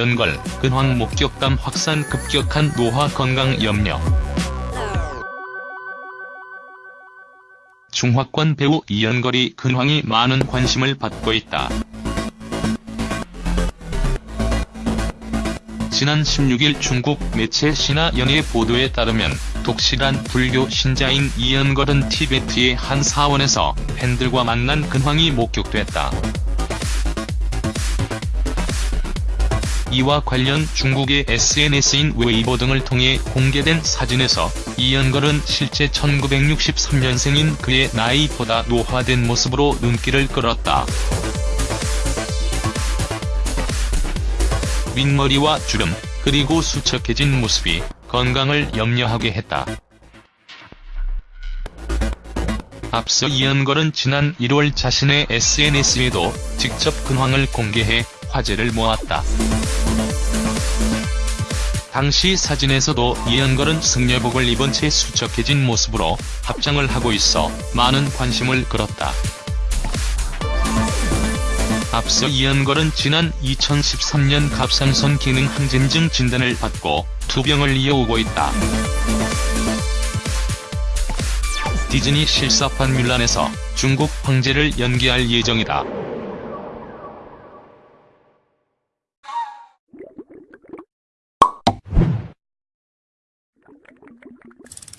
연걸, 근황 목격담 확산 급격한 노화 건강 염려. 중화권 배우 이연걸이 근황이 많은 관심을 받고 있다. 지난 16일 중국 매체 신화연의 보도에 따르면 독실한 불교 신자인 이연걸은 티베트의 한 사원에서 팬들과 만난 근황이 목격됐다. 이와 관련 중국의 SNS인 웨이보 등을 통해 공개된 사진에서 이연걸은 실제 1963년생인 그의 나이보다 노화된 모습으로 눈길을 끌었다. 윗머리와 주름, 그리고 수척해진 모습이 건강을 염려하게 했다. 앞서 이연걸은 지난 1월 자신의 SNS에도 직접 근황을 공개해 화제를 모았다. 당시 사진에서도 이연걸은 승려복을 입은 채 수척해진 모습으로 합장을 하고 있어 많은 관심을 끌었다. 앞서 이연걸은 지난 2013년 갑상선 기능 항진증 진단을 받고 투병을 이어오고 있다. 디즈니 실사판 뮬란에서 중국 황제를 연기할 예정이다. you